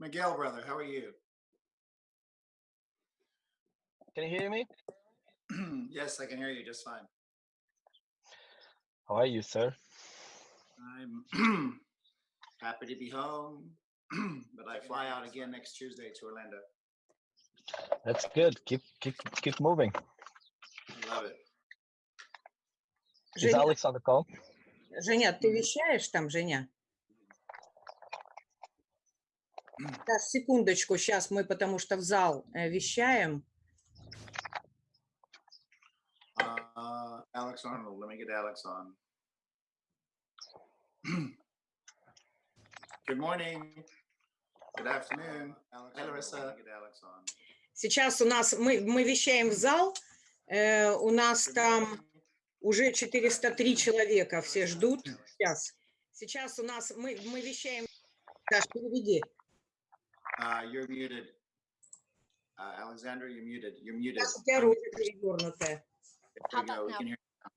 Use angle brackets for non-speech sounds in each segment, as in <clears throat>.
Miguel, brother, how are you? Can you hear me? <clears throat> yes, I can hear you just fine. How are you, sir? <clears throat> I'm happy to be home, <clears throat> but I fly out again next Tuesday to Orlando. That's good. Keep keep keep moving. I love it. Is Женя, Alex on the call? Женя, ты вещаешь там, Женя? Сейчас, секундочку, сейчас мы, потому что в зал э, вещаем. Uh, Alex Arnold, let me get Alex on. <clears throat> Good morning. Good afternoon. Hi, Larissa. Get Alex on. Сейчас у нас, мы, мы вещаем в зал, э, у нас там уже 403 человека, все ждут. Сейчас. Сейчас у нас, мы, мы вещаем, Саш, переведи. Uh, you're muted. Uh, Alexandra, you're muted. You're muted. Сейчас у тебя ручка перевернутая. There we go. We can hear you now.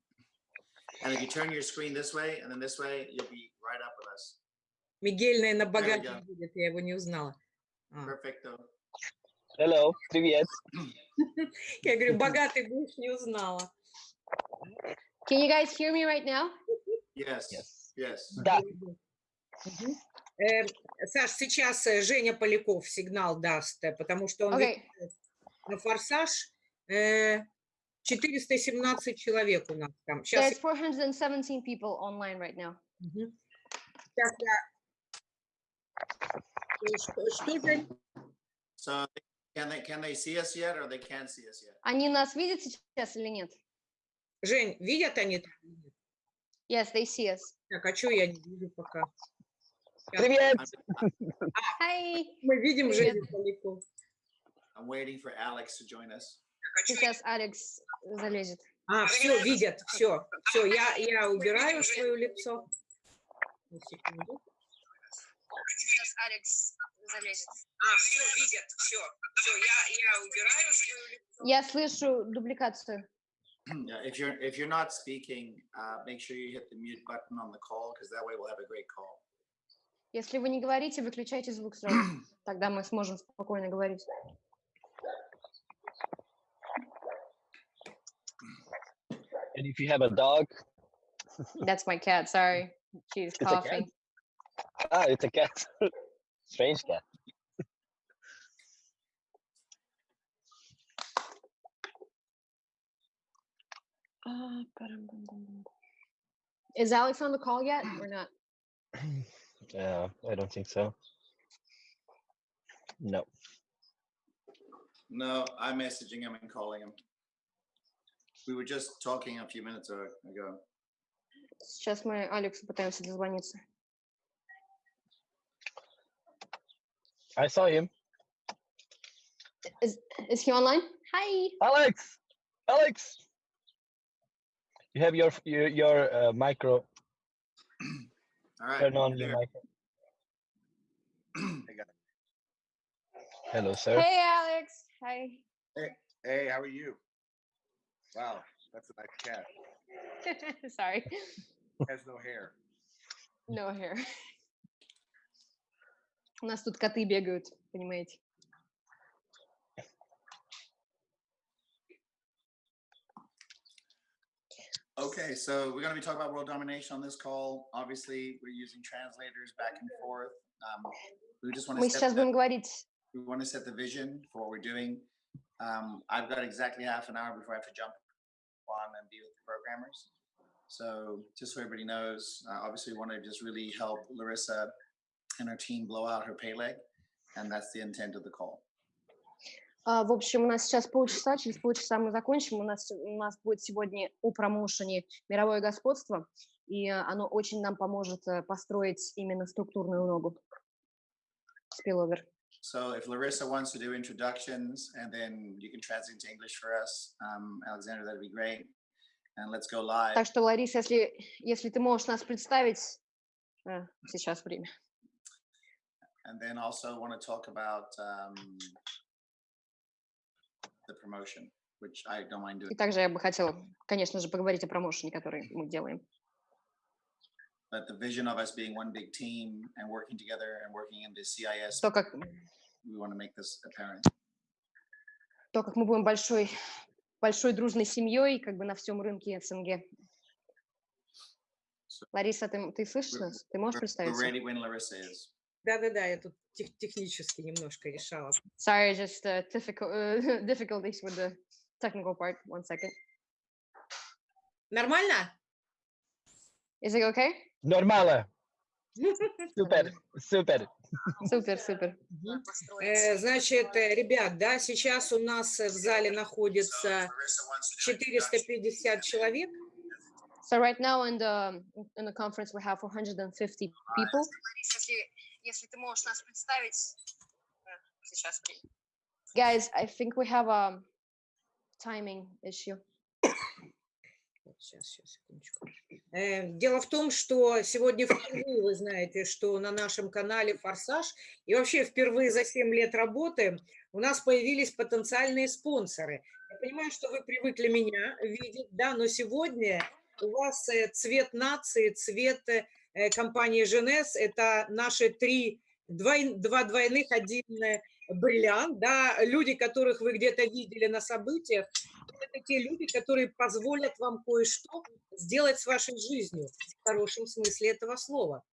And if you turn your screen this way and then this way, you'll be right up with us. Мигель, наверное, we богатый go. будет, я его не узнала. А. Perfecto. Hello, привет. <laughs> Я говорю, богатый будешь, не узнала. Can you guys hear me right now? Yes. Yes. Yes. Да. Мгм. Э, Саш, сейчас э, Женя Поляков сигнал даст, э, потому что он Okay. на форсаж. э, 417 человек у нас там. Сейчас, There's 417 people online right now. сейчас я... Э, Что, что, Жень? So can they can they see us yet or they can't see us yet? Они нас видят сейчас или нет? Жень, видят они? Yes, they see us. Так, а что я не вижу пока? Привет. Hi. Мы видим Привет. Женю Поляков. I'm waiting for Alex to join us. Сейчас Алекс залезет. А, все, видят, все, все, я, я убираю свое лицо. На секунду. Сейчас Алекс залезет. А, все, видят, все, все, я, я убираю свое лицо. Я слышу дубликацию. Yeah, if you're if you're not speaking, uh, make sure you hit the mute button on the call because that way we'll have a great call. Если вы не говорите, выключайте звук сразу. Тогда мы сможем спокойно говорить. And if you have a dog, That's my cat. Sorry. She's cat? coughing. ah, it's a cat. Strange cat. Is Alex on the call yet or not? Yeah, I don't think so. No. No, I'm messaging him and calling him. We were just talking a few minutes a- ago. Сейчас мы Алексу пытаемся дозвониться. I saw him. Is, is he online? Hi. Alex! Alex! You have your your, your uh, micro. All right. Turn on you're your there. micro. <clears throat> Hello, sir. Hey, Alex. Hi. Hey, how are you? Wow, that's a nice cat. Sorry. <laughs> Has no hair. No hair. <laughs> У нас тут коты бегают, понимаете? Okay, so we're going to be talking about world domination on this call. Obviously, we're using translators back and forth. Um, we just want to. Muchas the, We want to set the vision for what we're doing. Um, I've got exactly half an hour before I have to jump on and be with the programmers. So just so everybody knows, uh, obviously, we want to just really help Larissa and her team blow out her pay leg, and that's the intent of the call. А, В общем, у нас сейчас полчаса, через полчаса мы закончим. У нас, у нас будет сегодня о промоушене «Мировое господство», и э, оно очень нам поможет э, построить именно структурную ногу. Spillover. So if Larissa wants to do introductions and then you can translate into English for us, um, Alexander, that'd be great. And let's go live. Так что, Лариса, если, если ты можешь нас представить, э, сейчас время. And then also want to talk about um, the promotion, which I don't mind doing. И также я бы хотела, конечно же, поговорить о промоушене, который мы делаем. but the vision of us being one big team and working together and working in the CIS, То, как, we want to make this apparent. то, как мы будем большой, большой дружной семьей, как бы на всем рынке СНГ. Лариса, ты, ты слышишь нас? Ты можешь представиться? Да-да-да, я тут тех- технически немножко решала. Sorry, just uh, difficult, uh, difficulties with the technical part. One second. Нормально? Is it okay? Нормально. Супер, супер. Супер, супер. Э, Значит, э, ребят, да, сейчас у нас э, в зале находится 450 человек. So right now in the in the conference we have 450 people. Если, ты можешь нас представить сейчас. Guys, I think we have a timing issue. Сейчас, сейчас, секундочку. Э, Дело в том, что сегодня впервые вы знаете, что на нашем канале «Форсаж» и вообще впервые за 7 лет работы у нас появились потенциальные спонсоры. Я понимаю, что вы привыкли меня видеть, да, но сегодня у вас э, цвет нации, цвет э, э, компании «Женес» – это наши три, двой- два двойных, один э, бриллиант, да, люди, которых вы где-то видели на событиях, это те люди, которые позволят вам кое-что сделать с вашей жизнью в хорошем смысле этого слова.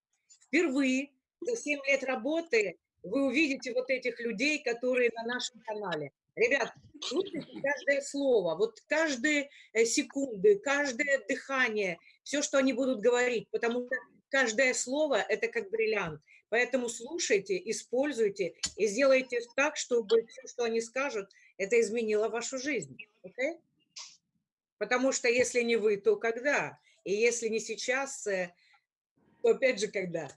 Впервые за 7 лет работы вы увидите вот этих людей, которые на нашем канале. Ребят, слушайте каждое слово, вот каждые э, секунды, каждое дыхание, все, что они будут говорить, потому что каждое слово – это как бриллиант. Поэтому слушайте, используйте и сделайте так, чтобы все, что они скажут, это изменило вашу жизнь. окей? Потому что если не вы, то когда? И если не сейчас, э, то опять же когда?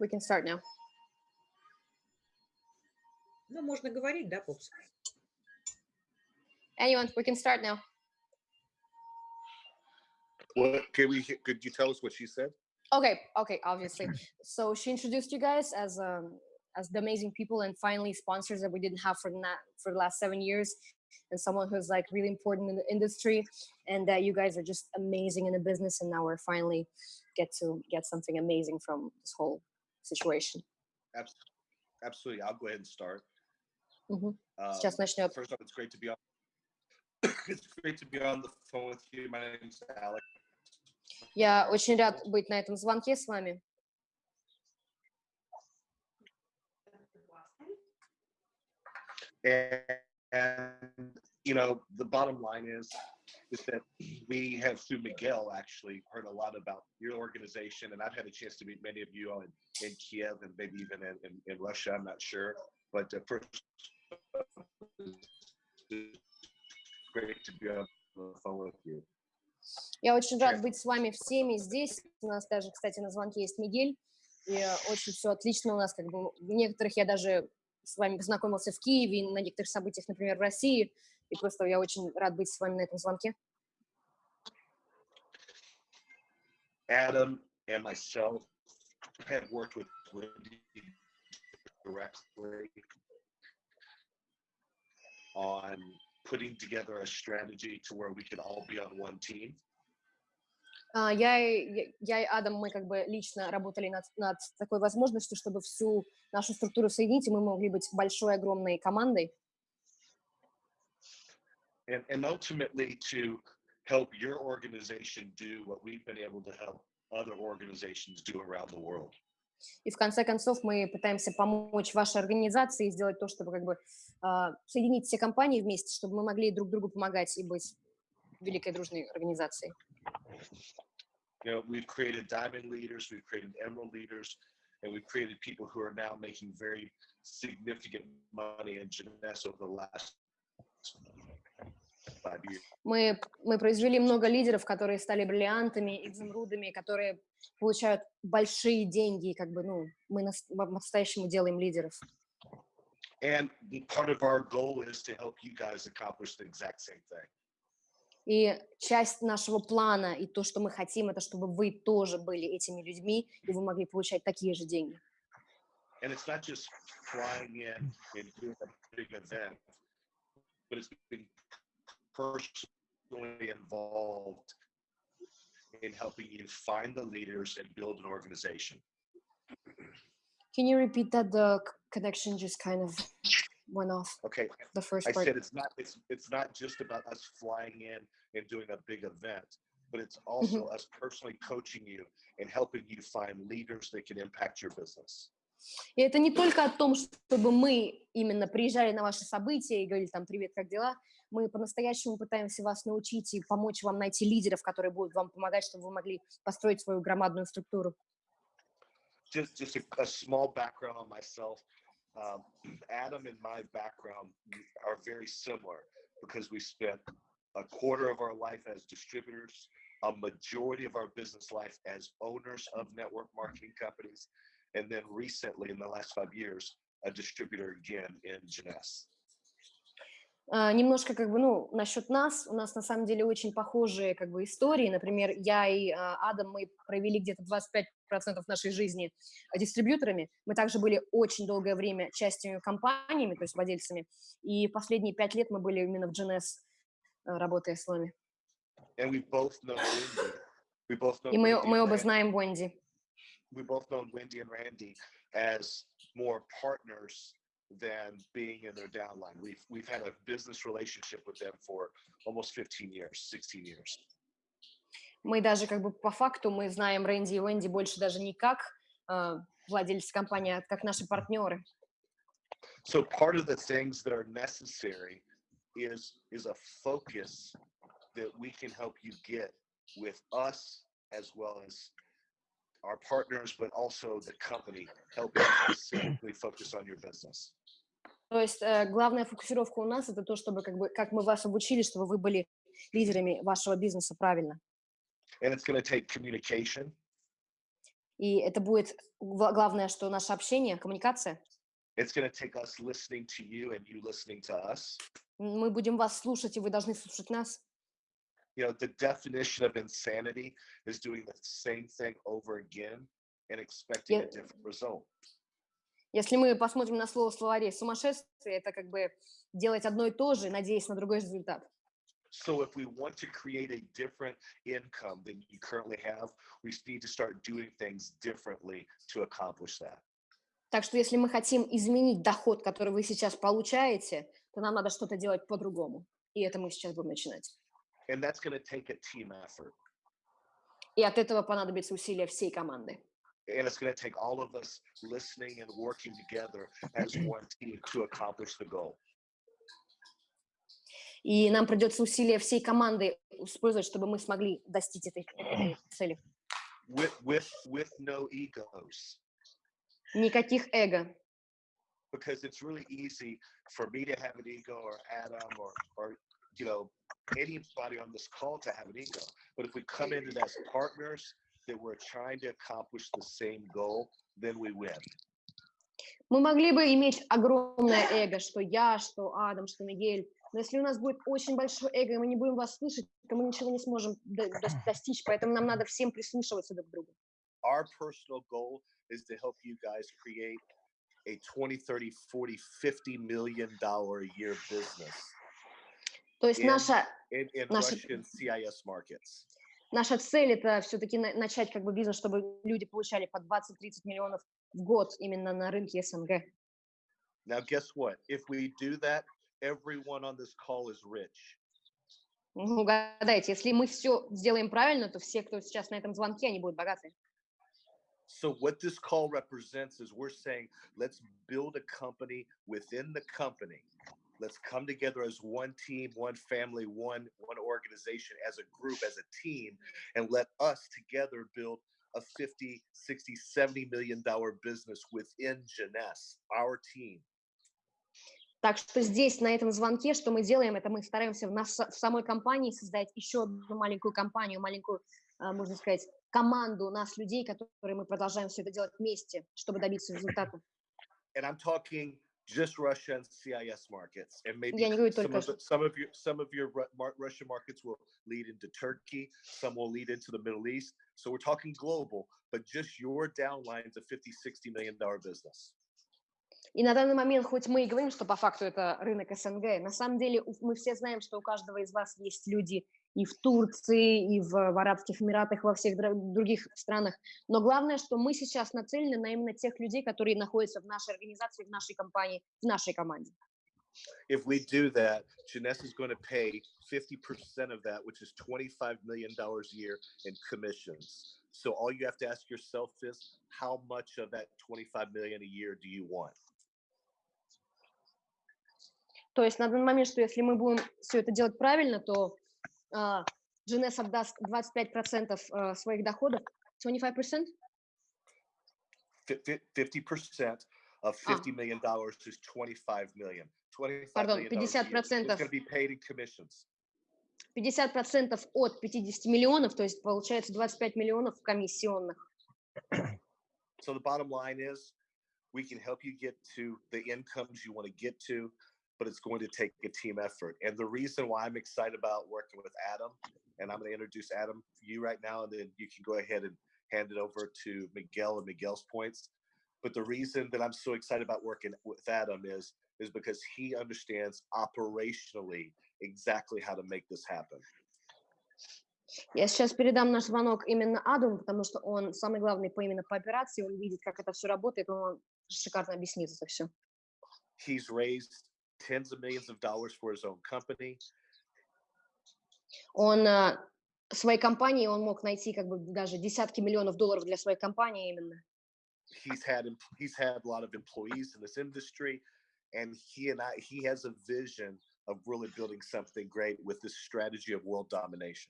We can start now. Ну, можно говорить, да, Попс? Anyone, we can start now. What can we? he- Could you tell us what she said? Okay, okay, obviously. So she introduced you guys as um as the amazing people and finally sponsors that we didn't have for that for the last seven years, and someone who's like really important in the industry, and that you guys are just amazing in the business, and now we're finally get to get something amazing from this whole situation. Abs- Absolutely. I'll go ahead and start. Mhm. Um, Сейчас начнет. First off, it's great to be on. <coughs> it's great to be on the phone with you. My name's Alex. Я очень рад быть на этом звонке с вами. And, and you know, the bottom line is, is that we have through Miguel actually heard a lot about your organization, and I've had a chance to meet many of you all in, in Kiev and maybe even in, in, in Russia. I'm not sure, but uh, first, it's great to be on the phone with you. Я очень рад быть с вами всеми здесь. У нас даже, кстати, на звонке есть Мигель. И очень все отлично у нас. Как бы, в некоторых я даже с вами познакомился в Киеве, на некоторых событиях, например, в России. И просто я очень рад быть с вами на этом звонке. Adam and myself had worked with Wendy directly on putting together a strategy to where we could all be on one team. А, Я, и- я, я и Адам, мы как бы лично работали над, над такой возможностью, чтобы всю нашу структуру соединить, и мы могли быть большой, огромной командой. And, and ultimately to help your organization do what we've been able to help other organizations do around the world. И в конце концов мы пытаемся помочь вашей организации сделать то, чтобы как бы а, соединить все компании вместе, чтобы мы могли друг другу помогать и быть великой дружной организацией. You know, we've created diamond leaders, we've created emerald leaders, and we've created people who are now making very significant money in Jeunesse over the last. Мы, мы произвели много лидеров, которые стали бриллиантами, изумрудами, которые получают большие деньги, и как бы, ну, мы нас- по-настоящему делаем лидеров. And the part of our goal is to help you guys accomplish the exact same thing. И часть нашего плана и то, что мы хотим, это чтобы вы тоже были этими людьми, и вы могли получать такие же деньги. And it's not just flying in and doing a big event, but it's being personally involved in helping you find the leaders and build an organization. Can you repeat that? The c- connection just kind of went off. Okay, The first I part. said it's not it's it's not just about us flying in and doing a big event, but it's also us personally coaching you and helping you find leaders that can impact your business. И это не только о том, чтобы мы именно приезжали на ваши события и говорили там «Привет, как дела?». Мы по-настоящему пытаемся вас научить и помочь вам найти лидеров, которые будут вам помогать, чтобы вы могли построить свою громадную структуру. Just just a, a small background on myself. Um, Adam and my background are very similar because we spent a quarter of our life as distributors, a majority of our business life as owners of network marketing companies, and then recently, in the last five years, a distributor again in Jeunesse. А, Немножко как бы, ну, насчет нас, у нас на самом деле очень похожие как бы истории. Например, я и а, Адам, мы провели где-то 25% нашей жизни дистрибьюторами. Мы также были очень долгое время частью компаниями, то есть владельцами. И последние пять лет мы были именно в GNS, а, работая с вами. Know know И мы, мы оба знаем Wendy. we both known Wendy and Randy as more partners than being in their downline. We've we've had a business relationship with them for almost 15 years, 16 years. Мы даже как бы по факту мы знаем Рэнди и Wendy больше даже не как а, владельцы компании, а как наши партнеры. So part of the things that are necessary is is a focus that we can help you get with us as well as our partners, but also the company helping you specifically focus on your business. То есть э, главная фокусировка у нас это то, чтобы как бы как мы вас обучили, чтобы вы были лидерами вашего бизнеса правильно. And it's going to take communication. И это будет гла- главное, что наше общение, коммуникация. It's going to take us listening to you and you listening to us. Мы будем вас слушать, и вы должны слушать нас. You know, the definition of insanity is doing the same thing over again and expecting a Yeah. different result. Если мы посмотрим на слово в словаре сумасшествие, это как бы делать одно и то же, надеясь на другой результат. So if we want to create a different income than you currently have, we need to start doing things differently to accomplish that. Так что если мы хотим изменить доход, который вы сейчас получаете, то нам надо что-то делать по-другому. И это мы сейчас будем начинать. And that's take a team effort. И от этого понадобится усилия всей команды. And it's going to take all of us listening and working together as <clears throat> one team to accomplish the goal. И нам придется усилия всей команды использовать, чтобы мы смогли достичь этой, <clears throat> этой цели. With with with no egos. Никаких эго. because it's really easy for me to have an ego or Adam or or you know anybody on this call to have an ego. But if we come in it as partners that we're trying to accomplish the same goal, then we win. Мы могли бы иметь огромное эго, что я, что Адам, что Мигель. Но если у нас будет очень большое эго, и мы не будем вас слышать, то мы ничего не сможем до- дос- <laughs> достичь. Поэтому нам надо всем прислушиваться друг к другу. Our personal goal is to help you guys create a 20, 30, 40, 50 million dollar a year business То есть Yeah. наша, in, in Наши- Russian CIS markets. Наша цель это все-таки начать как бы бизнес, чтобы люди получали по 20-30 миллионов в год именно на рынке СНГ. Now, guess what? If we do that, everyone on this call is rich. Ну, Угадайте, если мы все сделаем правильно, то все, кто сейчас на этом звонке, они будут богаты. So what this call represents is we're saying let's build a company within the company. Let's come together as one team, one family, one one organization, as a group, as a team, and let us together build a 50, 60, 70 million dollar business within Jeunesse, our team. Так что здесь, на этом звонке, что мы делаем, это мы стараемся в, нас, в самой компании создать еще одну маленькую компанию, маленькую, а, можно сказать, команду нас, людей, которые мы продолжаем все это делать вместе, чтобы добиться результата. And I'm talking just Russia and CIS markets, and maybe Я не говорю some только of, the- some of your some of your Ru- mar- Russian markets will lead into Turkey, some will lead into the Middle East. So we're talking global, but just your downline is a 50, 60 million dollar business. И на данный момент, хоть мы и говорим, что по факту это рынок СНГ, на самом деле у- мы все знаем, что у каждого из вас есть люди и в Турции, и в, в Арабских Эмиратах, во всех других странах. Но главное, что мы сейчас нацелены на именно тех людей, которые находятся в нашей организации, в нашей компании, в нашей команде. If we do that, Janessa is going to pay 50% of that, which is $25 million a year in commissions. So all you have to ask yourself is how much of that 25 million a year do you want? То есть на данный момент, что если мы будем все это делать правильно, то GNS отдаст 25% а, своих доходов, 25%? Fif- fif- 50% of Ah. $50 million dollars is 25 million. 25 Pardon, million dollars a year. It's 50% going to be paid in commissions. 50% от 50 миллионов, то есть получается 25 миллионов комиссионных. So the bottom line is we can help you get to the incomes you want to get to, but it's going to take a team effort. And the reason why I'm excited about working with Adam, and I'm going to introduce Adam for you right now, and then you can go ahead and hand it over to Miguel and Miguel's points. But the reason that I'm so excited about working with Adam is is because he understands operationally exactly how to make this happen. Я сейчас передам наш звонок именно Адаму, потому что он самый главный по именно по операции, он видит, как это все работает, он вам шикарно объяснит это все. He's raised tens of millions of dollars for his own company. Он а, своей компании, он мог найти как бы даже десятки миллионов долларов для своей компании именно. he's had em- he's had a lot of employees in this industry and he and I he has a vision of really building something great with this strategy of world domination.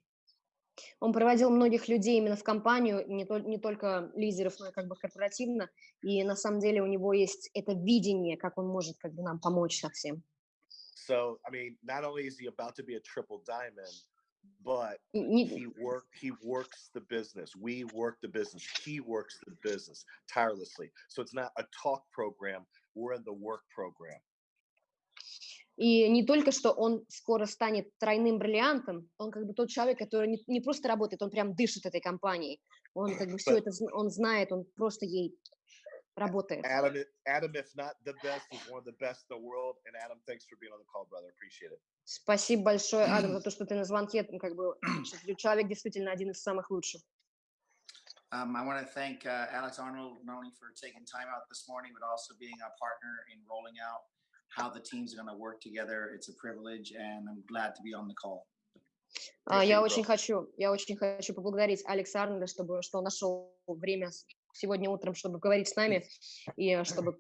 Он проводил многих людей именно в компанию, не, тол- не только лидеров, но и как бы корпоративно. И на самом деле у него есть это видение, как он может как бы нам помочь со всем. So I mean, not only is he about to be a triple diamond, but he work he works the business. We work the business. He works the business tirelessly. So it's not a talk program. We're in the work program. И не только что он скоро станет тройным бриллиантом, он как бы тот человек, который не, не просто работает, он прям дышит этой компанией. Он как бы все это, он знает, он просто ей работает. Adam, Adam, if not the best, is one of the best in the world. And Adam, thanks for being on the call, brother. Appreciate it. Спасибо большое, Адам, за <clears throat> то, что ты на звонке, ну, как бы, человек действительно один из самых лучших. Um, I want to thank uh, Alex Arnold not only for taking time out this morning, but also being a partner in rolling out how the teams are going to work together. It's a privilege, and I'm glad to be on the call. А, Я очень хочу, я очень хочу поблагодарить Алекса Арнольда, чтобы, что он нашел время сегодня утром, чтобы говорить с нами, и э, чтобы,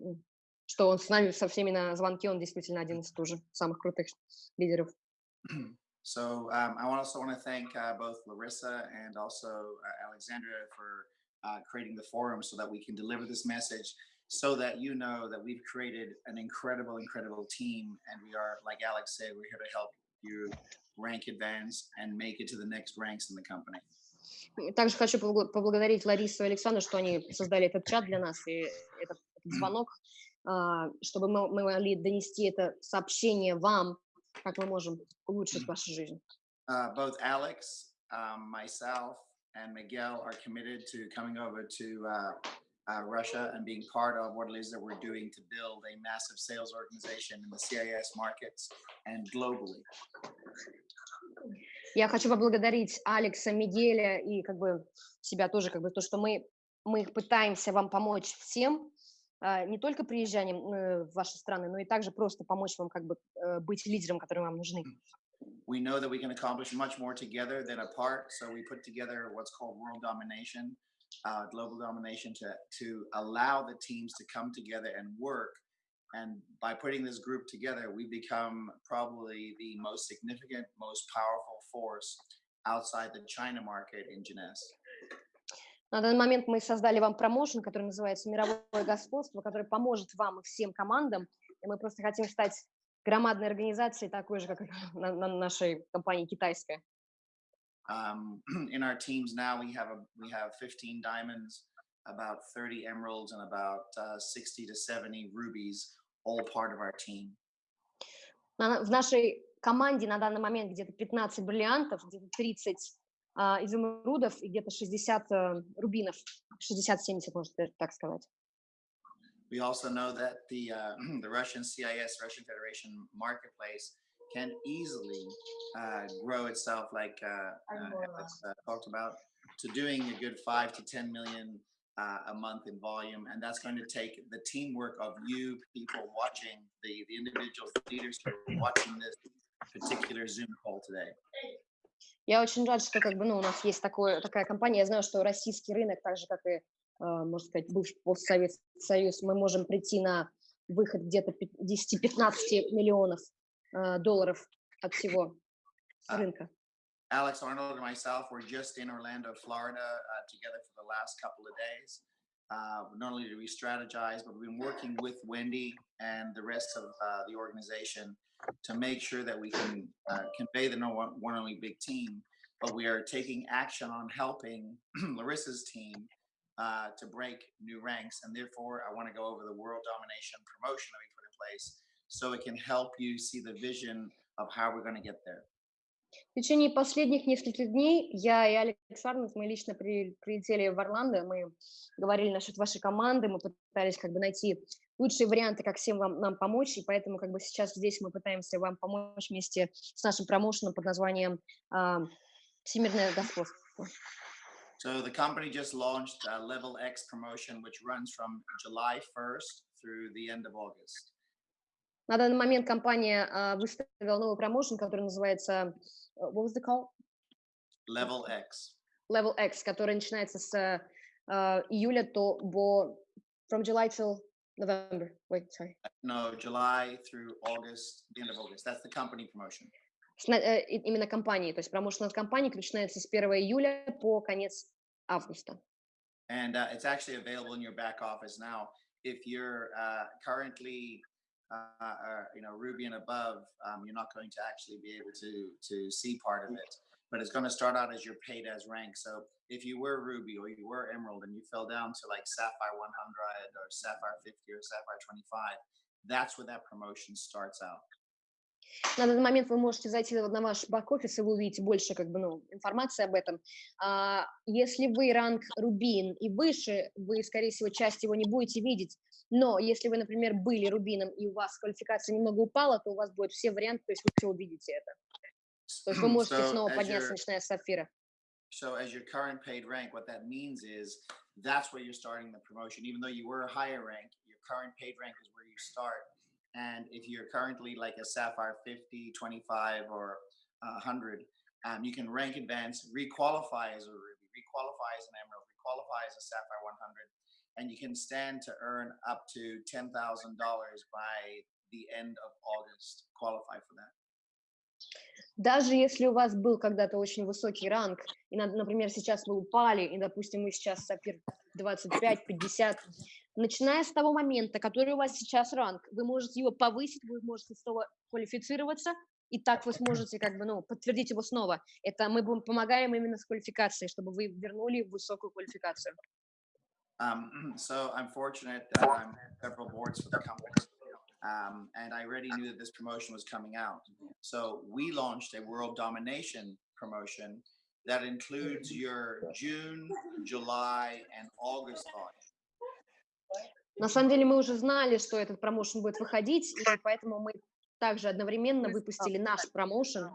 что он с нами со всеми на звонке, он действительно один из тоже самых крутых лидеров. So um, I also want to thank uh, both Larissa and also uh, Alexandra for uh, creating the forum so that we can deliver this message so that you know that we've created an incredible, incredible team. And we are, like Alex said, we're here to help you rank advance and make it to the next ranks in the company. И Также хочу поблаго- поблагодарить Ларису и Александру, что они создали этот чат для нас и этот, этот звонок, а, чтобы мы, мы могли донести это сообщение вам, как мы можем улучшить вашу жизнь. Uh, both Alex, um, myself, and Miguel are committed to coming over to uh, uh, Russia and being part of what it is that we're doing to build a massive sales organization in the CIS markets and globally. Я хочу поблагодарить Алекса, Мигеля и как бы себя тоже, как бы то, что мы, мы пытаемся вам помочь всем, а, не только приезжанием э, в ваши страны, но и также просто помочь вам как бы э, быть лидером, который вам нужны. We know that we can accomplish much more together than apart. So we put together what's called world domination, uh, global domination, to to allow the teams to come together and work. And by putting this group together, we become probably the most significant, most powerful force outside the China market in Genes. На данный момент мы создали вам промоушен, который называется «Мировое господство», который поможет вам и всем командам. И мы просто хотим стать громадной организацией, такой же, как <laughs> на, на нашей компании китайская. Um, <clears throat> in our teams now, we have a we have 15 diamonds, about 30 emeralds, and about uh, 60 to 70 rubies, all part of our team. На- в нашей команде на данный момент где-то 15 бриллиантов, где-то 30 а, изумрудов и где-то 60 э, рубинов, 60-70, можно даже так сказать. We also know that the uh, <clears throat> the Russian CIS, Russian Federation marketplace, can easily uh, grow itself, like uh, uh, uh, talked about, to doing a good five to 10 million uh, a month in volume. And that's going to take the teamwork of you people watching, the, the individuals, the leaders who are watching this particular Zoom call today. Я очень рад, что как бы, ну, у нас есть такое, такая компания. Я знаю, что российский рынок, так же, как и, э, можно сказать, бывший постсоветский союз, мы можем прийти на выход где-то 10-15 миллионов э, долларов от всего А, рынка. Alex Arnold and myself were just in Orlando, Florida, uh, together for the last couple of days. Uh, not only did we strategize, but we've been working with Wendy and the rest of uh, the organization to make sure that we can uh, convey the no one, one only big team. But we are taking action on helping <clears throat> Larissa's team uh, to break new ranks. And therefore, I want to go over the world domination promotion that we put in place so it can help you see the vision of how we're going to get there. В течение последних нескольких дней я и Алекс Арнольд, мы лично при- прилетели в Орландо, мы говорили насчет вашей команды, мы пытались как бы найти лучшие варианты, как всем вам, нам помочь, и поэтому как бы сейчас здесь мы пытаемся вам помочь вместе с нашим промоушеном под названием а, «Всемирное господство». So the company just launched a Level X promotion, which runs from July 1st through the end of August. На данный момент компания а, выставила новый промоушен, который называется э, what was it called? Level X. Level X, который начинается с э, а, июля то по from July till November. Wait, sorry. No, July through August, the end of August. That's the company promotion. Э, именно компании, то есть промоушен от компании начинается с 1 июля по конец августа. And uh, it's actually available in your back office now. If you're uh, currently, uh, uh, you know, Ruby and above, um, you're not going to actually be able to to see part of it. But it's going to start out as your paid as rank. So if you were Ruby or you were Emerald and you fell down to like Sapphire 100 or Sapphire 50 or Sapphire 25, that's where that promotion starts out. На данный момент вы можете зайти на ваш бэк-офис, и вы увидите больше как бы, ну, информации об этом. А, если вы ранг Рубин и выше, вы, скорее всего, часть его не будете видеть. Но если вы, например, были Рубином, и у вас квалификация немного упала, то у вас будет все варианты, то есть вы все увидите это. То есть вы можете So снова подняться, начиная с Сапфира. So as your current paid rank, what that means is that's where you're starting the promotion. Even though you were a higher rank, your current paid rank is where you start. And if you're currently like a Sapphire 50, 25, or uh, 100, um, you can rank advance, requalify as a Ruby, requalify as an Emerald, requalify as a Sapphire 100, and you can stand to earn up to $10,000 by the end of August. Qualify for that. Даже если у вас был когда-то очень высокий ранг, и, на- например, сейчас вы упали, и, допустим, мы сейчас сапир 25-50, начиная с того момента, который у вас сейчас ранг, вы можете его повысить, вы можете снова квалифицироваться, и так вы сможете как бы, ну, подтвердить его снова. Это мы будем- помогаем именно с квалификацией, чтобы вы вернули высокую квалификацию. Um, <clears throat> so I'm fortunate that I'm several boards for the company. Um, and I already knew that this promotion was coming out. So we launched a world domination promotion that includes your June, July, and August volume. На самом деле мы уже знали, что этот промоушен будет выходить, и поэтому мы также одновременно выпустили наш промоушен,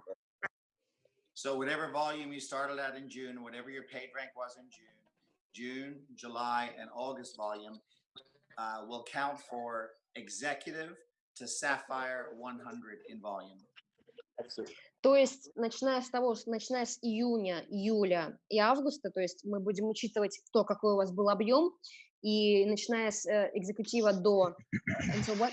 So whatever volume you started at in June, whatever your paid rank was in June, June, July, and August volume uh, will count for executive to Sapphire 100 in volume. То есть, начиная с того, что начиная с июня, июля и августа, то есть мы будем учитывать то, какой у вас был объем, и начиная с э, экзекутива до until what?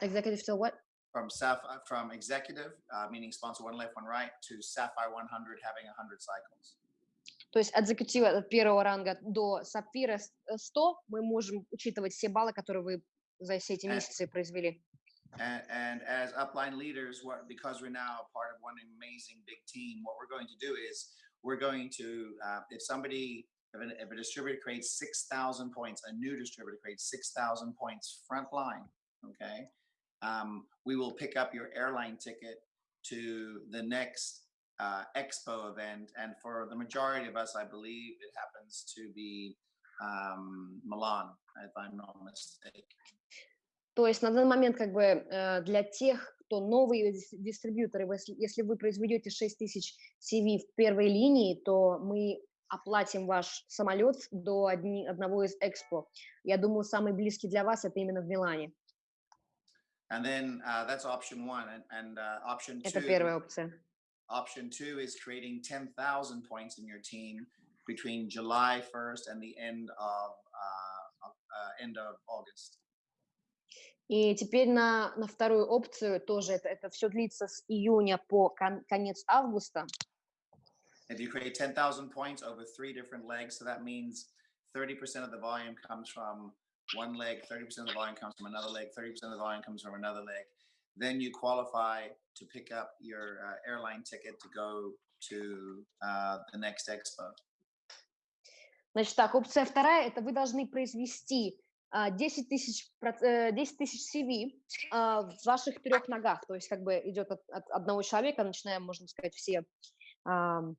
Executive till what? from Sapphire, from executive, uh, meaning sponsor one left, one right, to Sapphire 100 having 100 cycles. То есть от экзекутива первого ранга до сапфира с- э, 100 мы можем учитывать все баллы, которые вы за все эти Э, месяцы произвели. And, and as upline leaders, what, because we're now part of one amazing big team, what we're going to do is we're going to, uh, if somebody, if, an, if a distributor creates 6,000 points, a new distributor creates 6,000 points front line, okay? Um, we will pick up your airline ticket to the next uh, expo event. And for the majority of us, I believe it happens to be um, Milan, if I'm not mistaken. То есть на данный момент как бы э, для тех, кто новые дис- дистрибьюторы, если, если вы произведете 6 тысяч CV в первой линии, то мы оплатим ваш самолет до одни, одного из экспо. Я думаю, самый близкий для вас это именно в Милане. And then uh, that's option one. And, and uh, option Это two, первая опция. option two is creating 10,000 points in your team between July 1st and the end of, uh, of, uh, end of August. И теперь на, на вторую опцию тоже это, это все длится с июня по кон- конец августа. If you create 10,000 points over three different legs, so that means 30% of the volume comes from one leg, 30% of the volume comes from another leg, 30% of the volume comes from another leg. Then you qualify to pick up your uh, airline ticket to go to uh, the next expo. Значит так, опция вторая, это вы должны произвести а, 10 тысяч, проц- э, 10 тысяч CV а, в ваших трех ногах, то есть как бы идет от, от одного человека, начинаем, можно сказать, все, ам,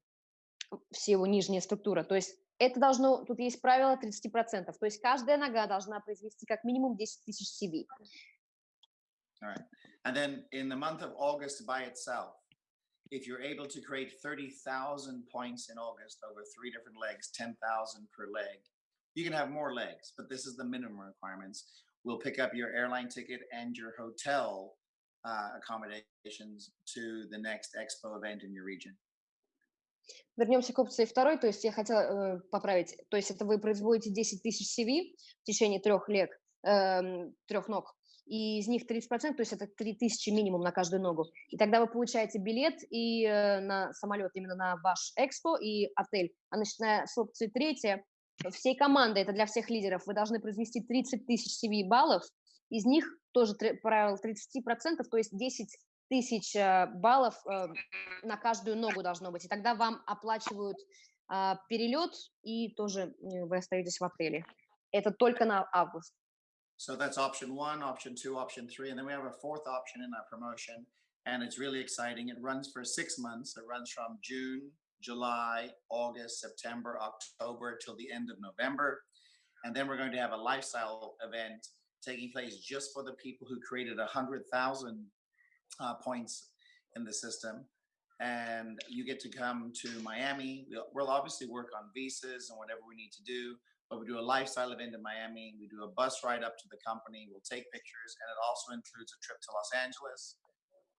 все его нижняя структура. То есть это должно, тут есть правило 30%, то есть каждая нога должна произвести как минимум 10 тысяч CV. All right. And then in the month of August by itself, if you're able to create 30,000 points in August over three different legs, 10,000 per leg, you can have more legs, but this is the minimum requirements. We'll pick up your airline ticket and your hotel uh, accommodations to the next expo event in your region. Вернемся к опции второй, то есть я хотела э, поправить, то есть это вы производите 10 тысяч CV в течение трех лет, эм, трех ног, и из них 30%, то есть это 3000 минимум на каждую ногу. И тогда вы получаете билет и э, на самолет именно на ваш экспо и отель. А начиная с опции третья, всей команды, это для всех лидеров, вы должны произвести 30 тысяч CV баллов, из них тоже правило 30%, то есть 10 тысяч э, баллов э, на каждую ногу должно быть. И тогда вам оплачивают а, перелет, и тоже э, вы остаетесь в отеле. Это только на август. So that's option one, option two, option three. And then we have a fourth option in our promotion. And it's really exciting. It runs for six months. It runs from June, July, August, September, October till the end of November. And then we're going to have a lifestyle event taking place just for the people who created a hundred thousand uh, points in the system. And you get to come to Miami. We'll, we'll obviously work on visas and whatever we need to do but we do a lifestyle event in Miami. We do a bus ride up to the company. We'll take pictures, and it also includes a trip to Los Angeles,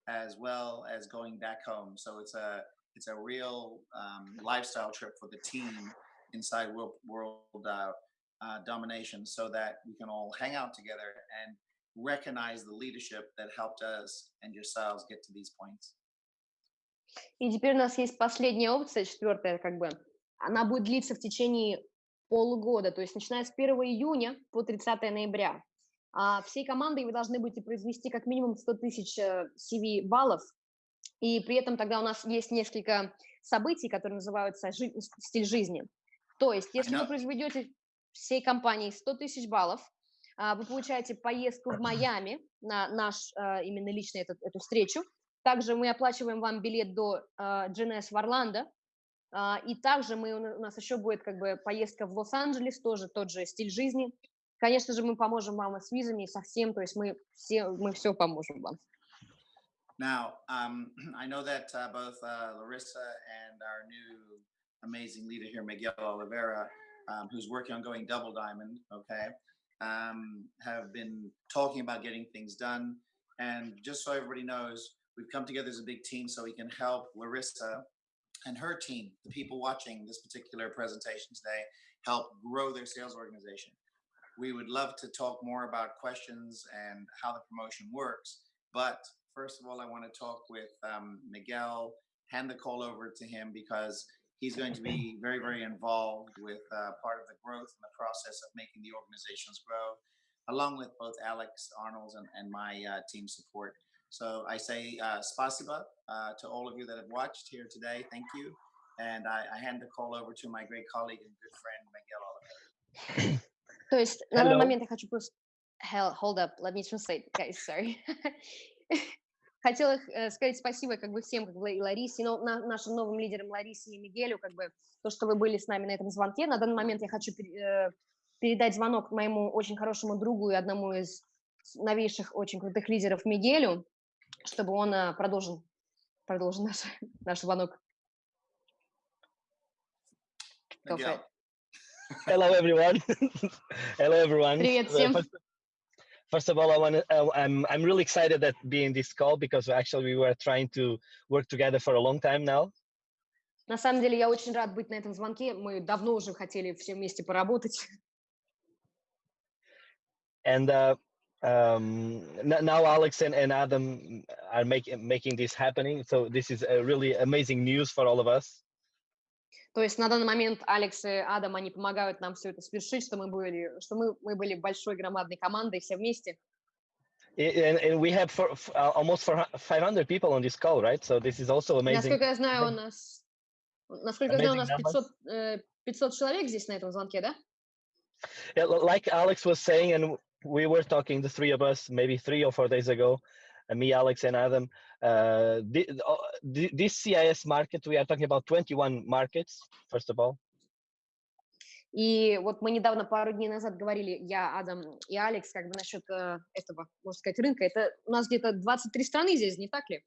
as well as going back home. So it's a it's a real um, lifestyle trip for the team inside World World uh, uh, Domination, so that we can all hang out together and recognize the leadership that helped us and yourselves get to these points. И теперь у нас есть последняя опция, четвертая, как бы. Она будет длиться в течение полугода, то есть начиная с 1 июня по 30 ноября. А всей командой вы должны будете произвести как минимум 100 тысяч э, CV баллов, и при этом тогда у нас есть несколько событий, которые называются стиль жизни. То есть, если вы произведете всей компании 100 тысяч баллов, вы получаете поездку в Майами на наш а, именно личный этот, эту встречу. Также мы оплачиваем вам билет до а, GNS в Орландо, а, и также мы, у на- у нас еще будет как бы поездка в Лос-Анджелес, тоже тот же стиль жизни. Конечно же, мы поможем вам с визами, и со всем, то есть мы все, мы все поможем вам. Now, um, <clears throat> I know that uh, both uh, Larissa and our new amazing leader here, Miguel Oliveira, um, who's working on going double diamond, okay, um, have been talking about getting things done. And just so everybody knows, we've come together as a big team so we can help Larissa and her team, the people watching this particular presentation today, help grow their sales organization. We would love to talk more about questions and how the promotion works. But first of all, I want to talk with um, Miguel, hand the call over to him because he's going to be very, very involved with uh, part of the growth and the process of making the organizations grow, along with both Alex Arnolds and, and my uh, team support. So I say uh, spasiba uh, to all of you that have watched here today. Thank you. And I, I hand the call over to my great colleague and good friend, Miguel Oliver. То есть на данный Hello. момент я хочу просто... Hell, hold up, let me translate, guys, sorry. <laughs> Хотела э, сказать спасибо как бы всем, как бы и Ларисе, но на- нашим новым лидерам Ларисе и Мигелю, как бы то, что вы были с нами на этом звонке. На данный момент я хочу э, передать звонок моему очень хорошему другу и одному из новейших очень крутых лидеров Мигелю, чтобы он э, продолжил, продолжил наш, <laughs> наш звонок. Go for Miguel. it. Hello, everyone. <laughs> Hello, everyone. Привет всем. First, first of all, I want to. Uh, I'm I'm really excited that being this call because actually we were trying to work together for a long time now. На самом деле я очень рад быть на этом звонке. Мы давно уже хотели все вместе поработать. and uh, um, n- now Alex and, and Adam are making making this happening. So this is a really amazing news for all of us. То есть на данный момент Алекс и Адам, они помогают нам все это свершить, что мы были, что мы, мы были большой громадной командой все вместе. I- And, and we have for, f- uh, almost for 500 people on this call, right? So this is also amazing. Насколько я знаю, у нас, насколько я знаю, у нас amazing 500, э, 500 человек здесь на этом звонке, да? Yeah, li- like Alex was saying, and we were talking, the three of us, maybe three or four days ago, uh, me, Alex, and Adam. Uh, thi- uh, thi- this CIS market, we are talking about 21 markets, first of all. И вот мы недавно, пару дней назад говорили, я, Адам и Алекс, как бы насчет э, этого, можно сказать, рынка. Это у нас где-то 23 страны здесь, не так ли?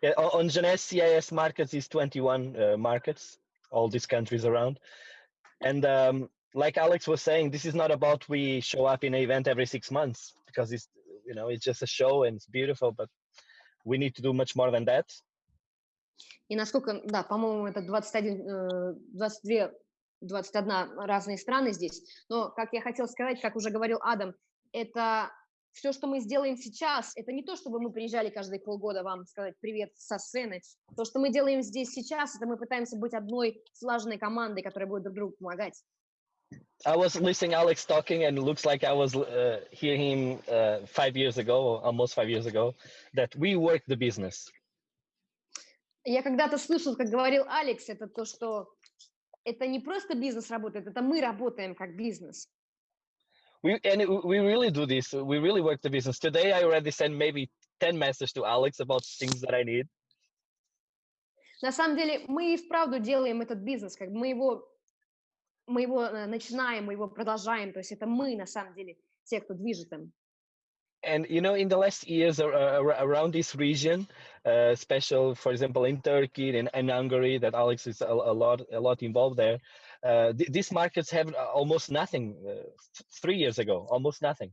Yeah, o- on Jeunesse CIS markets is 21 uh, markets, all these countries around. And um, like Alex was saying, this is not about we show up in an event every six months because it's you know it's just a show and it's beautiful, but we need to do much more than that. И насколько, да, по-моему, это 21, э, 22, 21 разные страны здесь. Но, как я хотела сказать, как уже говорил Адам, это все, что мы сделаем сейчас, это не то, чтобы мы приезжали каждые полгода вам сказать привет со сцены. То, что мы делаем здесь сейчас, это мы пытаемся быть одной слаженной командой, которая будет друг другу помогать. I was listening Alex talking, and it looks like I was uh, hearing him uh, five years ago, or almost five years ago, that we work the business. Я когда-то слышал, как говорил Алекс, это то, что это не просто бизнес работает, это мы работаем как бизнес. We and it, we really do this. We really work the business. Today, I already sent maybe 10 messages to Alex about things that I need. На самом деле мы и вправду делаем этот бизнес, как бы мы его, мы его э, начинаем, мы его продолжаем, то есть это мы на самом деле те, кто движет им. And you know, in the last years ar- ar- around this region, uh, special, for example, in Turkey and, and Hungary, that Alex is a, a lot, a lot involved there. Uh, th- these markets have uh, almost nothing. Uh, th- three years ago, almost nothing.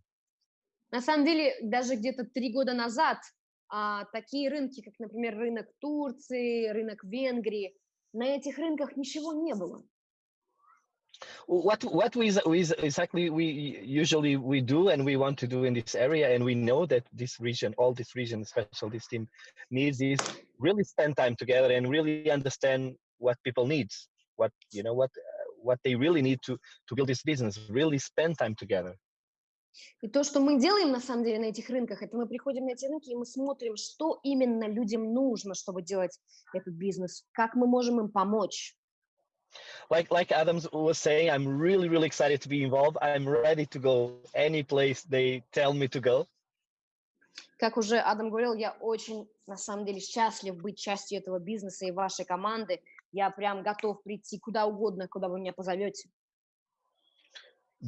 На самом деле даже где-то три года назад а, такие рынки, как, например, рынок Турции, рынок Венгрии, на этих рынках ничего не было. what what we, is- we is- exactly we usually we do and we want to do in this area and we know that this region all this region especially this team needs is really spend time together and really understand what people needs what you know what uh, what they really need to to build this business really spend time together И то, что мы делаем на самом деле на этих рынках, это мы приходим на эти рынки и мы смотрим, что именно людям нужно, чтобы делать этот бизнес, как мы можем им помочь. Like like adams was saying i'm really really excited to be involved i'm ready to go any place they tell me to go Как уже Адам говорил, я очень, на самом деле, счастлив быть частью этого бизнеса и вашей команды. Я прям готов прийти куда угодно, куда вы меня позовете.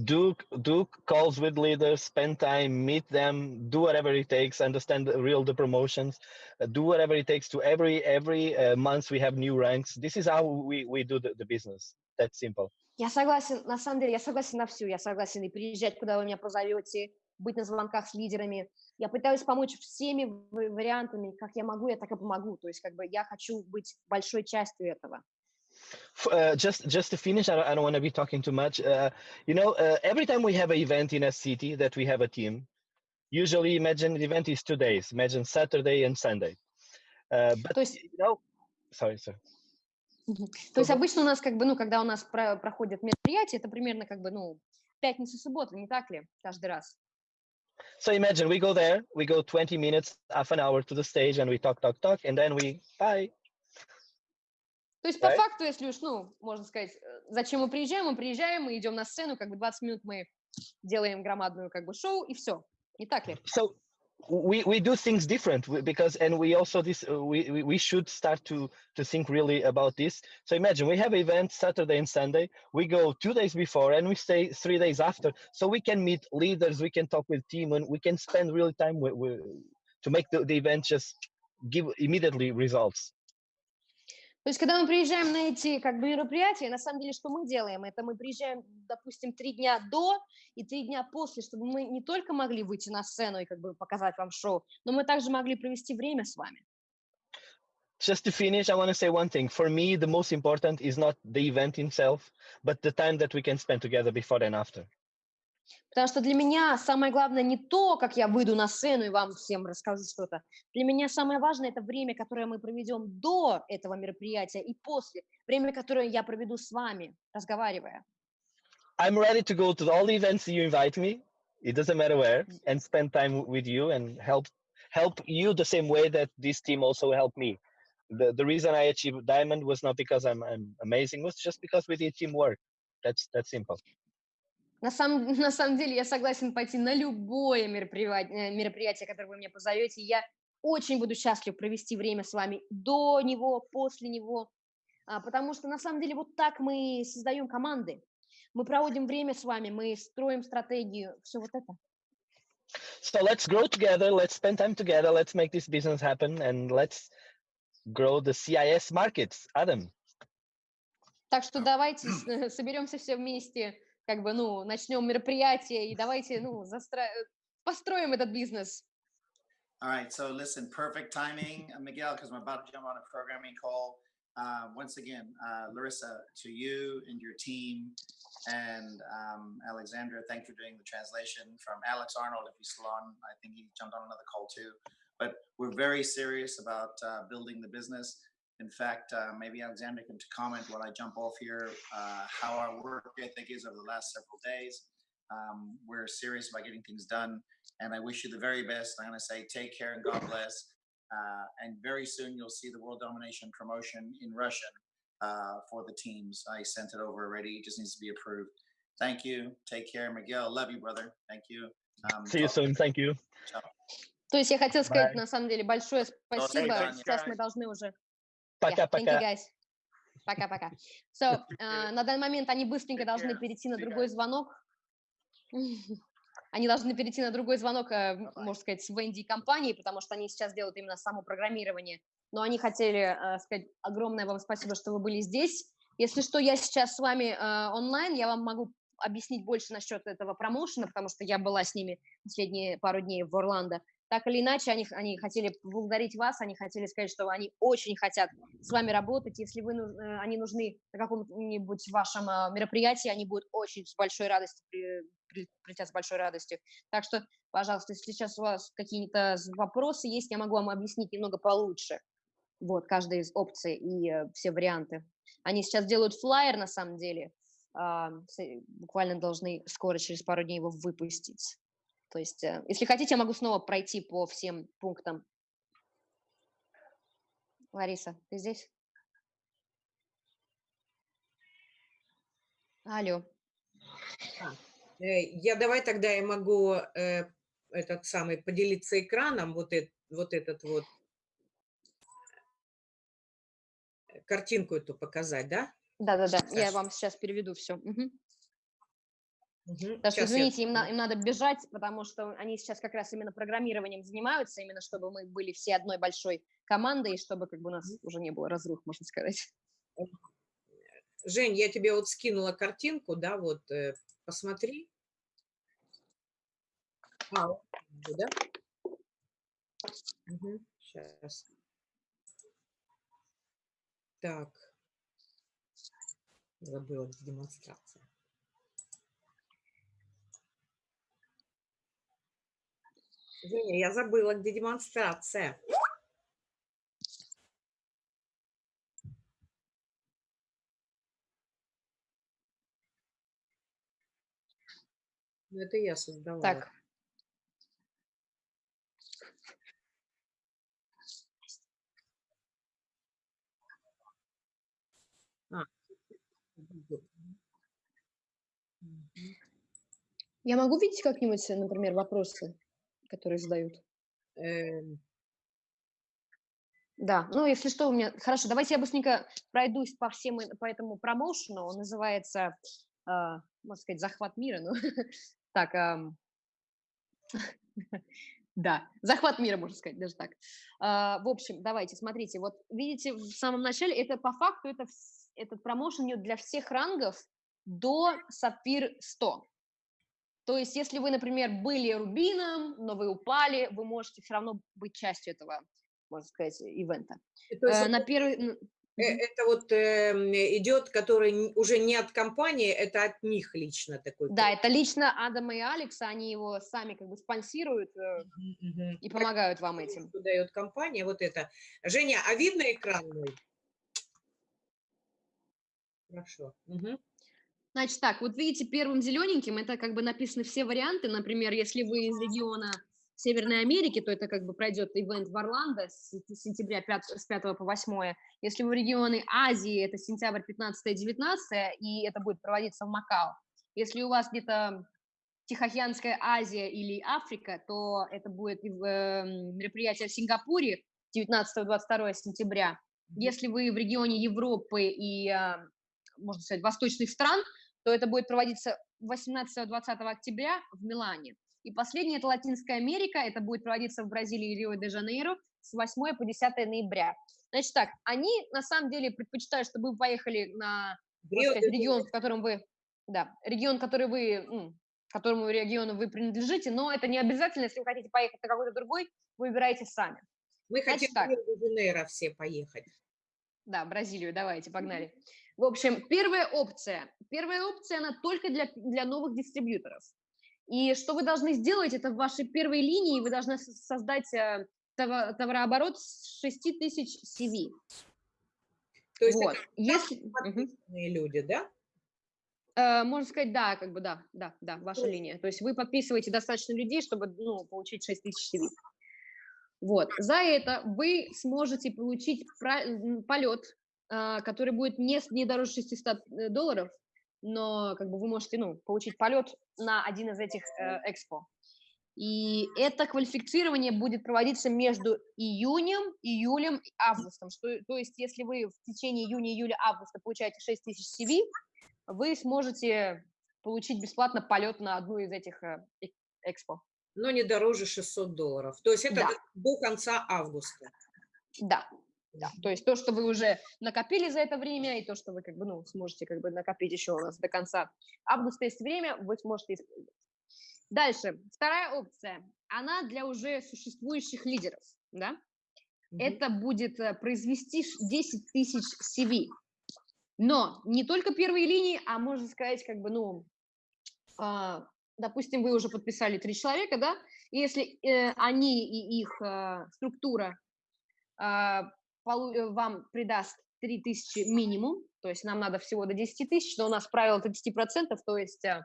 Do do calls with leaders spend time meet them do whatever it takes understand the real the promotions uh, do whatever it takes to every every uh, month we have new ranks this is how we we do the, the business that's simple Я согласен, на самом деле, я согласен на всю. Я согласен и приезжать, куда вы меня позовете, быть на звонках с лидерами. Я пытаюсь помочь всеми в- вариантами, как я могу, я так и помогу. То есть, как бы, я хочу быть большой частью этого. F- uh, just just to finish i don't, I don't want to be talking too much uh, you know uh, every time we have an event in a city that we have a team usually imagine the event is two days imagine saturday and sunday uh, but То есть, you know sorry sir то есть Мгм. обычно у нас, как бы, ну, когда у нас про- проходят мероприятия, это примерно, как бы, ну, пятница, суббота, не так ли, каждый раз? So imagine we go there, we go 20 minutes, half an hour to the stage, and we talk, talk, talk, and then we bye. То есть, по Right. факту, если уж, ну, можно сказать, э, зачем мы приезжаем, мы приезжаем, мы идем на сцену, как бы 20 минут мы делаем громадную, как бы, шоу, и все. Не так ли? So we we do things different we- because and we also this uh, we we- we should start to to think really about this so imagine we have events saturday and sunday we go two days before and we stay three days after so we can meet leaders we can talk with team and we can spend really time with, with to make the, the event just give immediately results То есть, когда мы приезжаем на эти как бы мероприятия, на самом деле, что мы делаем? Это мы приезжаем, допустим, три дня до и три дня после, чтобы мы не только могли выйти на сцену и как бы показать вам шоу, но мы также могли провести время с вами. just to finish i want to say one thing for me the most important is not the event itself but the time that we can spend together before and after Потому что для меня самое главное не то, как я выйду на сцену и вам всем расскажу что-то. Для меня самое важное – это время, которое мы проведем до этого мероприятия и после. Время, которое я проведу с вами, разговаривая. I'm ready to go to all the events you invite me. It doesn't matter where, and spend time with you and help help you the same way that this team also helped me. The the reason I achieved diamond was not because I'm I'm amazing, was just because we did teamwork. That's that's simple. На самом, <laughs> на самом деле я согласен пойти на любое мероприятие, мероприятие, которое вы меня позовете. Я очень буду счастлив провести время с вами до него, после него, а, потому что на самом деле вот так мы создаем команды. Мы проводим время с вами, мы строим стратегию, все вот это. So let's grow together. Let's spend time together. Let's make this business happen, and let's grow the CIS markets. Adam. Так что давайте <clears throat> с- <laughs> соберемся все вместе, как бы, ну, начнем мероприятие и давайте, ну, застро- построим этот бизнес. All right, so listen, perfect timing, uh, Miguel, because I'm about to jump on a programming call. Uh, once again, uh, Larissa, to you and your team, and um, Alexandra, thank you for doing the translation. From Alex Arnold, if he's still on, I think he jumped on another call too. But we're very serious about uh, building the business. In fact, uh, maybe Alexandra can comment while I jump off here uh, how our work ethic is over the last several days. Um, we're serious about getting things done and I wish you the very best. I'm going to say take care and God bless. Uh, and very soon you'll see the World Domination promotion in Russian uh, for the teams. I sent it over already. It just needs to be approved. Thank you. Take care, Miguel. Love you, brother. Thank you. Um, See you talk- soon. Thank you. То есть я хотела сказать, Bye. на самом деле, большое спасибо. Таня. Сейчас мы должны уже Yeah, thank you, Пока-пока. guys. Пока-пока. So, э, на данный момент они быстренько должны перейти на другой звонок. Они должны перейти на другой звонок, э, можно сказать, в Инди компании, потому что они сейчас делают именно само программирование. Но они хотели э, сказать огромное вам спасибо, что вы были здесь. Если что, я сейчас с вами э, онлайн, я вам могу объяснить больше насчет этого промоушена, потому что я была с ними последние пару дней в Орландо. Так или иначе, они, они хотели поблагодарить вас, они хотели сказать, что они очень хотят с вами работать. Если вы, э, они нужны на каком-нибудь вашем а, мероприятии, они будут очень с большой радостью, при- при- прилетят с большой радостью. Так что, пожалуйста, если сейчас у вас какие-то вопросы есть, я могу вам объяснить немного получше. Вот, каждая из опций и э, все варианты. Они сейчас делают флайер, на самом деле. буквально должны скоро, через пару дней его выпустить. То есть, э, если хотите, я могу снова пройти по всем пунктам. Лариса, ты здесь? Алло. Э, Я давай тогда я могу э, этот самый поделиться экраном, вот, эт- вот этот вот картинку эту показать, да? Да-да-да, я вам сейчас переведу все. Потому что, я- извините, им, на- им надо бежать, потому что они сейчас как раз именно программированием занимаются, именно чтобы мы были все одной большой командой, и чтобы как бы у нас уже не было разрух, можно сказать. Жень, я тебе вот скинула картинку, да, вот э, посмотри. А, да? Сейчас. Так. Забыла демонстрация. Женя, я забыла, где демонстрация. Ну, это я создала. Так. Мгм. я могу видеть как-нибудь, например, вопросы, которые задают? Эм, Да, ну если что, у меня... Хорошо, давайте я быстренько пройдусь по всем, э- по этому промоушену. Он называется, а, можно сказать, захват мира. Ну, <laughs> так, ам, <laughs> да, захват мира, можно сказать, даже так. А, В общем, давайте, смотрите, вот видите, в самом начале, это по факту, это этот промоушен для всех рангов до сапфир 100. То есть, если вы, например, были рубином, но вы упали, вы можете все равно быть частью этого, можно сказать, ивента. то есть Э, это- На первый... Э. Это вот эм, идет, который уже не от компании, это от них лично такой. Да, это лично Адама и Алекса, они его сами как бы спонсируют э, и помогают вам этим. Дает компания, вот это. Женя, а видно экран мой? Хорошо. Мгм. Значит так, вот видите, первым зелененьким это как бы написаны все варианты. Например, если вы из региона Северной Америки, то это как бы пройдет ивент в Орландо с сен- сентября 5, с 5 по 8. Если вы регионы Азии, это сентябрь 15-19, и это будет проводиться в Макао. Если у вас где-то Тихоокеанская Азия или Африка, то это будет эм, мероприятие в Сингапуре 19-22 сентября. Если вы в регионе Европы и, а, можно сказать, восточных стран, то это будет проводиться 18-20 октября в Милане. И последнее – это Латинская Америка, это будет проводиться в Бразилии и Рио-де-Жанейро с 8 по 10 ноября. Значит так, они на самом деле предпочитают, чтобы вы поехали на сказать, регион, в котором вы, да, регион, который вы, ну, которому региону вы принадлежите, но это не обязательно, если вы хотите поехать на какой-то другой, вы выбираете сами. Мы Значит хотим так. в Рио-де-Жанейро все поехать. Да, Бразилию, давайте, погнали. В общем, первая опция. Первая опция, она только для, для новых дистрибьюторов. И что вы должны сделать, это в вашей первой линии вы должны со- создать э, това- товарооборот с 6 тысяч CV. То есть Вот. это Если, люди, да? Э, можно сказать, да, как бы да, да, да, ваша линия. То есть вы подписываете достаточно людей, чтобы ну, получить 6 тысяч CV. Вот. За это вы сможете получить полет, который будет не, не дороже 600 э, долларов, но как бы вы можете ну, получить полет на один из этих э, экспо. И это квалифицирование будет проводиться между июнем, июлем и августом. Что, то есть, если вы в течение июня, июля, августа получаете 6 тысяч CV, вы сможете получить бесплатно полет на одну из этих э, эк- экспо. Но не дороже 600 долларов. То есть это Да. до конца августа. Да, да. То есть то, что вы уже накопили за это время, и то, что вы как бы, ну, сможете как бы накопить еще у нас до конца августа есть время, вы сможете использовать. Дальше, вторая опция, она для уже существующих лидеров, да? Мгм. это будет э, произвести ш- 10 тысяч CV. Но не только первые линии, а можно сказать, как бы, ну, а, допустим, вы уже подписали три человека, да, и если э, они и их а, структура э, вам придаст 3 тысячи минимум, то есть нам надо всего до 10 тысяч, но у нас правило 30%, то есть а,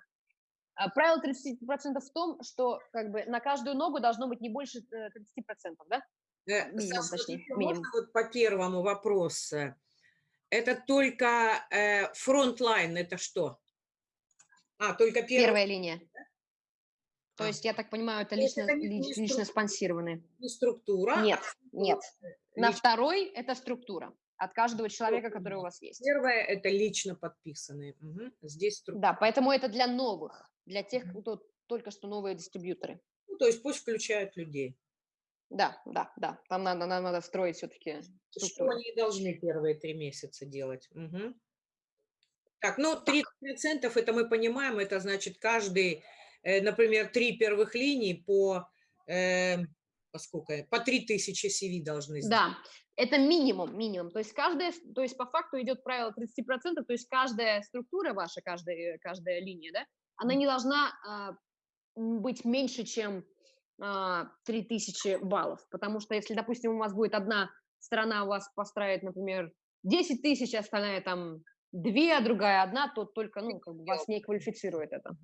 а, правило 30% в том, что как бы на каждую ногу должно быть не больше э, 30%, да? Э, минимум, Саша, точнее, минимум. вот по первому вопросу? Это только э, frontline, это что? А, только первый Первая линия. То есть, я так понимаю, это лично, это не- не лич- лично структура? спонсированные. не структура. а Нет, нет. На лично- второй это структура от каждого человека, который у вас есть. Первое это лично подписанные. Мгм. Здесь структура. Да, поэтому это для новых, для тех, кто только что новые дистрибьюторы. Ну, то есть пусть включают людей. Да, да, да. Там надо, нам надо строить все-таки Что они должны первые три месяца делать. Мгм. Так, ну 30% это мы понимаем, это значит каждый, например, три первых линий по, э, по сколько, по 3000 CV должны сделать. Да, это минимум, минимум. То есть каждая, то есть по факту идет правило 30%, то есть каждая структура ваша, каждая, каждая линия, да, она не должна м, быть меньше, чем а, 3000 баллов. Потому что если, допустим, у вас будет одна сторона у вас построит, например, 10 тысяч, остальная там две, а другая одна, то только, ну, как бы вас не квалифицирует это.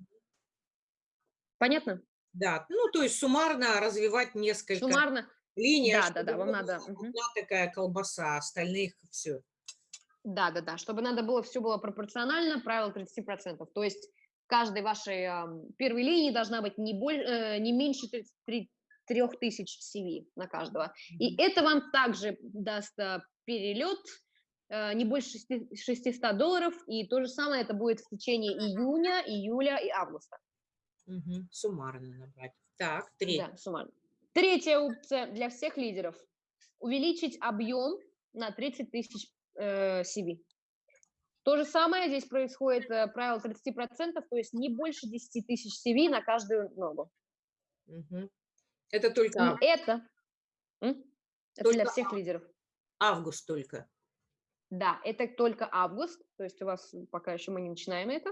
Понятно? Да, ну то есть суммарно развивать несколько Суммарно, линий. да, да, да, вам надо, одна такая колбаса, остальных все. Да, да, да, чтобы надо было все было пропорционально, правило 30%. То есть каждой вашей ам, первой линии должна быть не, боль, э, не меньше 30, 3000 CV на каждого. И это вам также даст а, перелет а, не больше 600 долларов, и то же самое это будет в течение июня, июля и августа. Мгм. Суммарно набрать. Так, третье. Да, суммарно. Третья опция для всех лидеров. Увеличить объем на 30 тысяч э, CV. То же самое здесь происходит, э, правило 30%, то есть не больше 10 тысяч CV на каждую ногу. Мгм. Это только И это, это для Только всех лидеров. август только. Да, это только август, то есть у вас пока еще мы не начинаем это.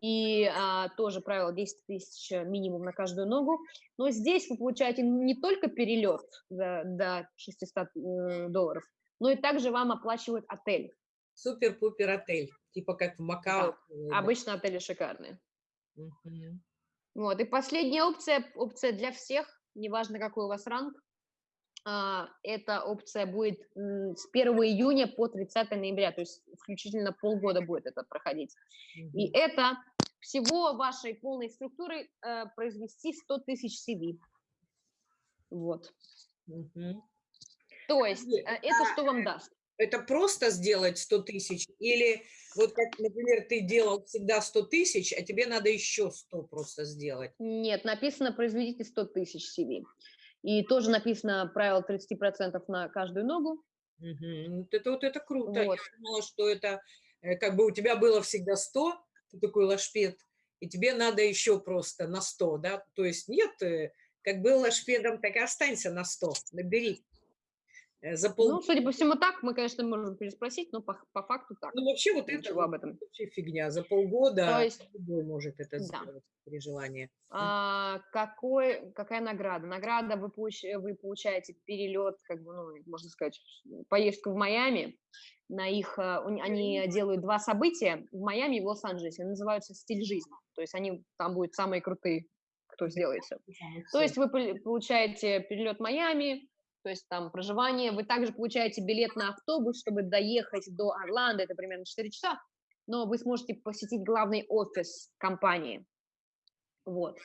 И а, тоже правило 10 тысяч минимум на каждую ногу. Но здесь вы получаете не только перелет за, до 600 э, долларов, но и также вам оплачивают отель. Супер-пупер отель. Типа как в Макао. Да. Обычно отели шикарные. Мгм. Вот. И последняя опция, опция для всех, неважно какой у вас ранг, эта опция будет с 1 июня по 30 ноября, то есть включительно полгода будет это проходить. И это всего вашей полной структурой э, произвести 100 тысяч CV. Вот. То есть э, это что вам даст? Это просто сделать 100 тысяч? Или вот как, например, ты делал всегда 100 тысяч, а тебе надо еще 100 просто сделать? Нет, написано произведите 100 тысяч CV. И тоже написано правило 30% на каждую ногу. Вот это вот это круто. Вот. Я думала, что это э, как бы у тебя было всегда 100, ты такой лашпед, и тебе надо еще просто на 100, да? То есть нет, э, как был лашпедом, так и останься на 100, набери. Э, За пол... Ну, судя по всему, так. Мы, конечно, можем переспросить, но по, по факту так. Ну, вообще вот это об этом. вообще фигня. За полгода То есть- любой может это Да. сделать при желании. А, какой, какая награда? Награда вы, получ- вы получаете перелет, как бы, ну, можно сказать, поездку в Майами. На их, а, они делают два события в Майами и в Лос-Анджелесе. Они называются «Стиль жизни». То есть они там будут самые крутые, кто сделает всё. То есть вы пол- получаете перелет в Майами, то есть там проживание. Вы также получаете билет на автобус, чтобы доехать до Орландо, это примерно 4 часа. Но вы сможете посетить главный офис компании вот,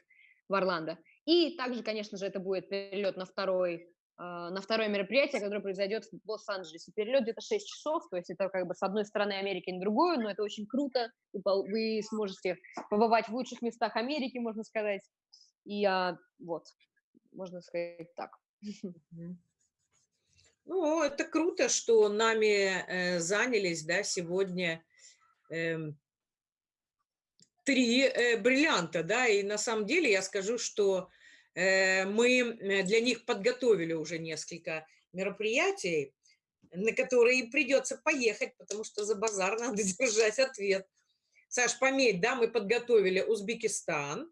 в Орландо. И также, конечно же, это будет перелет на второй а, на второе мероприятие, которое произойдет в Лос-Анджелесе. Перелет где-то 6 часов, то есть это как бы с одной стороны Америки на другую, но это очень круто. Вы, сможете побывать в лучших местах Америки, можно сказать. И а, вот, можно сказать так. Ну, это круто, что нами э, занялись, да, сегодня эм, три э, бриллианта, да, и на самом деле я скажу, что э, мы э, для них подготовили уже несколько мероприятий, на которые придется поехать, потому что за базар надо <laughs> держать ответ. Саш, пометь, да, мы подготовили Узбекистан,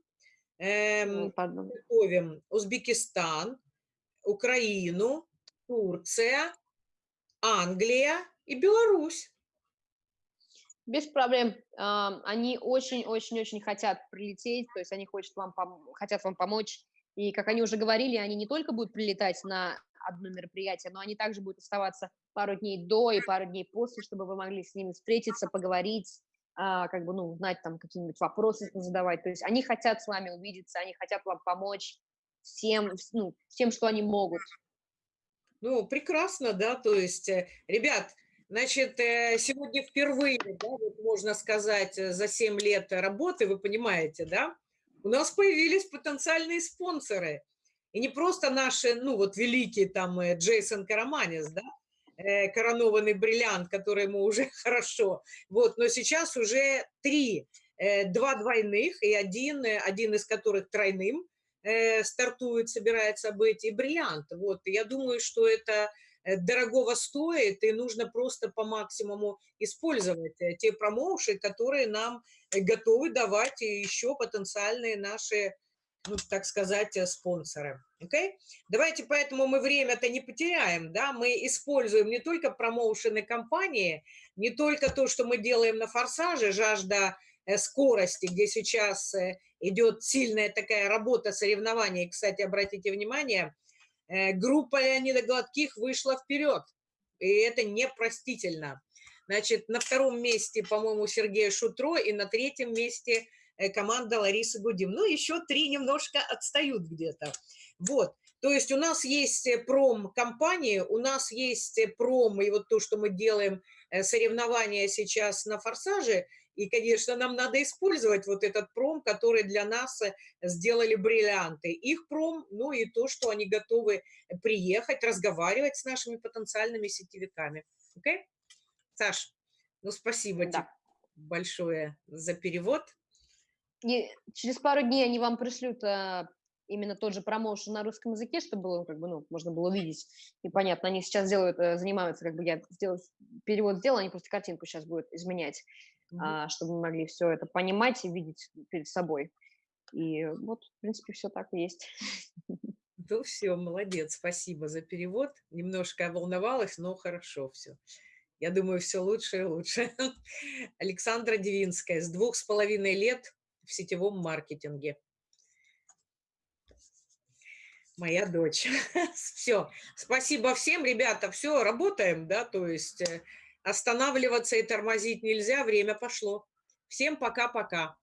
эм, Ну, пардон. готовим Узбекистан, Украину, Турция, Англия и Беларусь. Без проблем. Ам, Они очень-очень-очень хотят прилететь, то есть они хотят вам, хотят вам помочь. И, как они уже говорили, они не только будут прилетать на одно мероприятие, но они также будут оставаться пару дней до и пару дней после, чтобы вы могли с ними встретиться, поговорить, а, как бы, ну, узнать там какие-нибудь вопросы задавать. То есть они хотят с вами увидеться, они хотят вам помочь всем, вс- ну, всем, что они могут. Ну, прекрасно, да, то есть, э, ребят, значит, э, сегодня впервые, да, вот можно сказать, э, за 7 лет работы, вы понимаете, да, у нас появились потенциальные спонсоры. И не просто наши, ну, вот великий там Джейсон Караманис, да, коронованный бриллиант, который ему уже <laughs> хорошо, вот, но сейчас уже три, два двойных и один, один из которых тройным, стартует, собирается быть, и бриллиант. Вот, я думаю, что это э, дорогого стоит, и нужно просто по максимуму использовать э, те промоуши, которые нам э, готовы давать и еще потенциальные наши, ну, так сказать, э, спонсоры. Окей? Давайте поэтому мы время-то не потеряем, да, мы используем не только промоушены компании, не только то, что мы делаем на форсаже, жажда э, скорости, где сейчас э, идет сильная такая работа соревнований. Кстати, обратите внимание, э, группа Леонида Гладких вышла вперед, и это непростительно. Значит, на втором месте, по-моему, Сергей Шутро, и на третьем месте э, команда Ларисы Гудим. Ну, еще три немножко отстают где-то. Вот. То есть у нас есть э, пром-компании, у нас есть э, пром, и вот то, что мы делаем, соревнования сейчас на «Форсаже», и, конечно, нам надо использовать вот этот пром, который для нас сделали бриллианты. Их пром, ну и то, что они готовы приехать, разговаривать с нашими потенциальными сетевиками. Окей? Okay? Саш, ну спасибо Да. тебе большое за перевод. И через пару дней они вам пришлют а, именно тот же промоушен на русском языке, чтобы было, как бы, ну, можно было увидеть. И понятно, они сейчас делают, э, занимаются, как бы я сделал, перевод сделал, они просто картинку сейчас будут изменять, А, чтобы мы могли все это понимать и видеть перед собой. И вот, в принципе, все так и есть. <laughs> Ну все, молодец, спасибо за перевод. Немножко волновалась, но хорошо все. Я думаю, все лучше и лучше. <laughs> Александра Девинская с двух с половиной лет в сетевом маркетинге. Моя дочь. <laughs> Все. Спасибо всем, ребята. Все, работаем, да, то есть э, останавливаться и тормозить нельзя, время пошло. Всем пока-пока.